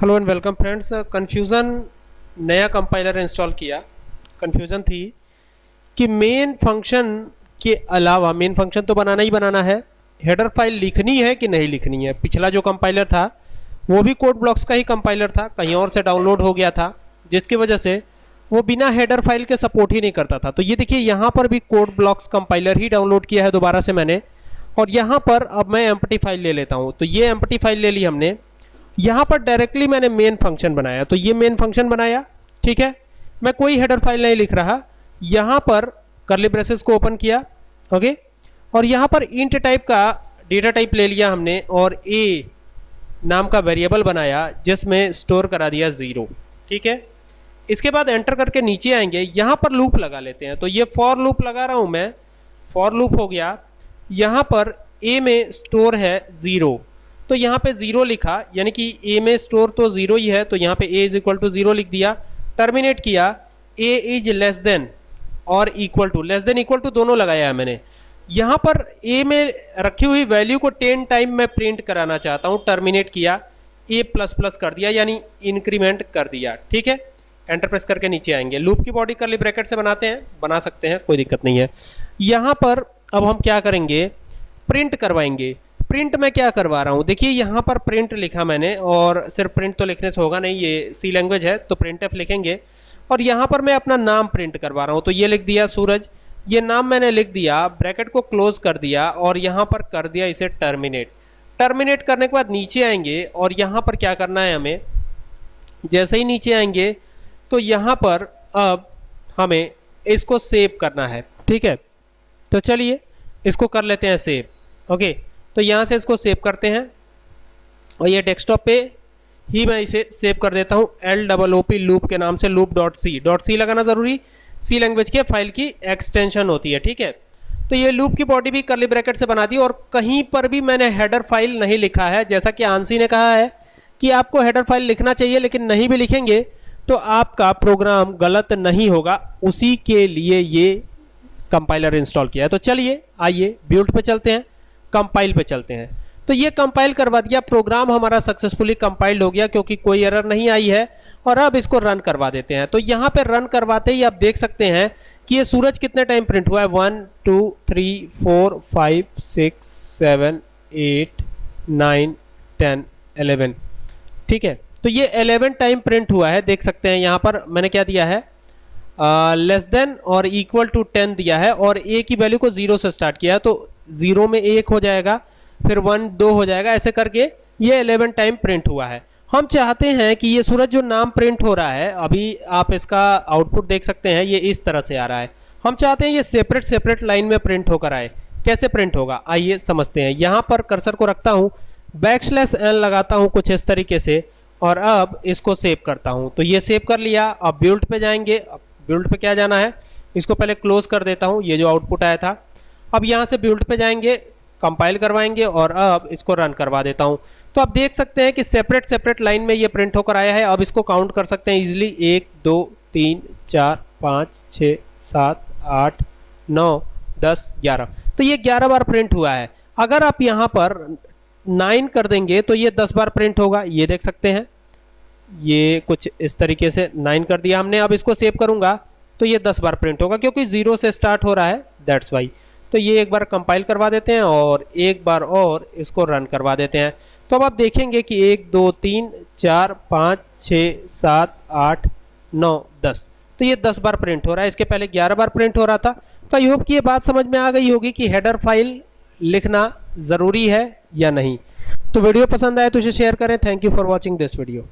Hello and welcome friends confusion नया compiler install किया। Confusion थी कि मेन फ़ंक्शन के अलावा मेन फ़ंक्शन तो बनाना ही बनाना है। हेडर फ़ाइल लिखनी है कि नहीं लिखनी है? पिछला जो कंपाइलर था, वो भी कोड ब्लॉक्स का ही कंपाइलर था। कहीं और से डाउनलोड हो गया था, जिसकी वजह से वो बिना हेडर फ़ाइल के सपोर्ट ही नहीं करता था। तो ये देखिए, यहाँ पर भी कोड ब्लॉक्स कंपाइलर ही डाउनलोड किया है दोबारा से मैंने। और यहाँ पर अब मैं एम्पटी फ़ाइल ले लेता हूँ। तो ये एम्पटी फ़ाइल ले ली हमने। यहाँ पर डायरेक्टली मैंने मेन फ़ंक्शन बनाया। तो ये मेन फ़ंक्शन बनाया, ठीक है? मैं कोई हेडर फ़ाइल नहीं लिख रहा। यहाँ पर करली ब्रेसेस को ओपन किया ओके और यहाँ पर इंट टाइप का डेटा टाइप ले लिया हमने और ए नाम का वेरिएबल बनाया, जिसमें स्टोर करा दिया ज़ीरो ठीक है? इसके बाद एंटर करके नीचे आएँगे। यहाँ पर लूप लगा लेते हैं। तो ये फॉर लूप लगा रहा हूँ मैं। फॉर लूप हो गया। यहाँ पर ए में स्टोर है ज़ीरो तो यहाँ पे ज़ीरो लिखा, यानी कि ए में स्टोर तो ज़ीरो ही है तो यहाँ पे A is equal to zero लिख दिया टर्मिनेट किया ए इज़ लेस देन और equal to less than equal to दोनों लगाया है मैंने। यहाँ पर ए में रखी हुई वैल्यू को टेन टाइम मैं प्रिंट कराना चाहता हूँ टर्मिनेट किया ए प्लस प्लस कर दिया, यानी इंक्रीमेंट कर दिया, ठीक है? एंटर प्रेस करके नीचे आएँगे। लूप की बॉडी करली ब्रैकेट से बनाते हैं, बना सकते हैं, कोई दिक्कत नहीं है। यहाँ पर अब हम क्या करेंगे? प्रिंट करवाएँगे। प्रिंट मैं क्या करवा रहा हूँ? देखिए, यहाँ पर प्रिंट लिखा मैंने और सिर्फ़ प्रिंट तो लिखने से होगा नहीं, ये सी लैंग्वेज है तो प्रिंट एफ़ लिखेंगे। और यहाँ पर मैं अपना नाम प्रिंट करवा रहा हूँ तो ये लिख दिया सूरज। ये नाम मैंने लिख दिया, ब्रैकेट को क्लोज कर दिया और यहाँ पर कर दिया इसे टर्मिनेट टर्मिनेट करने के बाद नीचे आएँगे और यहाँ पर क्या करना है हमें? जैसे ही नीचे आएँगे तो यहाँ पर अब हमें इसको सेव करना है, ठीक है? तो चलिए, इसको कर लेते हैं सेव ओके तो यहाँ से इसको सेव करते हैं। और ये डेस्कटॉप पे ही मैं इसे सेव कर देता हूँ L double O P loop के नाम से loop dot C dot C लगाना ज़रूरी सी लैंग्वेज के फ़ाइल की एक्सटेंशन होती है, ठीक है? तो ये लूप की बॉडी भी करली ब्रैकेट से बना दी, और कहीं पर भी मैंने हेडर फ़ाइल नहीं लिखा है। जैसा कि आंसी ने कहा है कि आपको हेडर फ़ाइल लिखना चाहिए, लेकिन नहीं भी लिखेंगे तो आपका प्रोग्राम गलत नहीं होगा। उसी के लिए ये कंपाइलर इंस्टॉल किया है। तो चलिए, आइए बिल्ड पे चलते हैं। कंपाइल पे चलते हैं। तो ये कंपाइल करवा दिया प्रोग्राम हमारा सक्सेसफुली कंपाइल्ड हो गया क्योंकि कोई एरर नहीं आई है और अब इसको रन करवा देते हैं। तो यहाँ पे रन करवाते ही आप देख सकते हैं कि ये सूरज कितने टाइम प्रिंट हुआ है? One two three four five six seven eight nine ten eleven ठीक है? तो ये एलेवन टाइम प्रिंट हुआ है, देख सकते हैं। यहाँ पर मैंने क्या दिया है? लेस देन और इक्वल टू टेन दिया है और ए की वैल्यू को ज़ीरो से स्टार्ट किया है। तो ज़ीरो में एक हो जाएगा, फिर वन, दो हो जाएगा, ऐसे करके ये एलेवन टाइम प्रिंट हुआ है। हम चाहते हैं कि ये सूरज जो नाम प्रिंट हो रहा है, अभी आप इसका आउटपुट देख सकते हैं, ये इस तरह से आ रहा है। हम चाहते हैं ये सेपरेट सेपरेट लाइन में प्रिंट होकर आए। कैसे प्रिंट होगा? आइए समझते हैं। यहाँ पर कर्सर को रखता हूँ बैक स्लैश एन लगाता हूँ कुछ इस तरीके से, और अब इसको सेव करता हूँ। तो ये सेव कर लिया, अब बिल्ड पे जाएँगे। अब बिल्ड पे क्या जाना है? इसको पहले क्लोज कर देता हूँ, ये जो आउटपुट आया था। अब यहाँ से बिल्ड पे जाएँगे कंपाइल करवाएँगे और अब इसको रन करवा देता हूँ। तो आप देख सकते हैं कि सेपरेट सेपरेट लाइन में ये प्रिंट होकर आया है। अब इसको काउंट कर सकते हैं इजिली एक, दो, तीन, चार, पाँच छः सात, आठ, नौ, दस, ग्यारह। तो ये ग्यारह बार प्रिंट हुआ है। अगर आप यहाँ पर नाइन कर देंगे तो ये दस बार प्रिंट होगा। ये देख सकते हैं। ये कुछ इस तरीके से नाइन कर दिया हमने। अब इसको सेव करूँगा तो ये दस बार प्रिंट होगा, क्योंकि ज़ीरो से स्टार्ट हो रहा है। दैट्स वाई तो ये एक बार कंपाइल करवा देते हैं और एक बार और इसको रन करवा देते हैं। तो अब आप देखेंगे कि एक, दो, तीन, चार, पाँच, छ, सात, आठ, नौ, दस। तो ये दस बार प्रिंट हो रहा है। इसके पहले ग्यारह बार प्रिंट हो रहा था। तो आई होप कि ये बात समझ में आ गई होगी कि हेडर फ़ाइल लिखना ज़रूरी है या नहीं। तो वीडियो पसंद आए तो इसे शेयर करें। Thank you for watching this video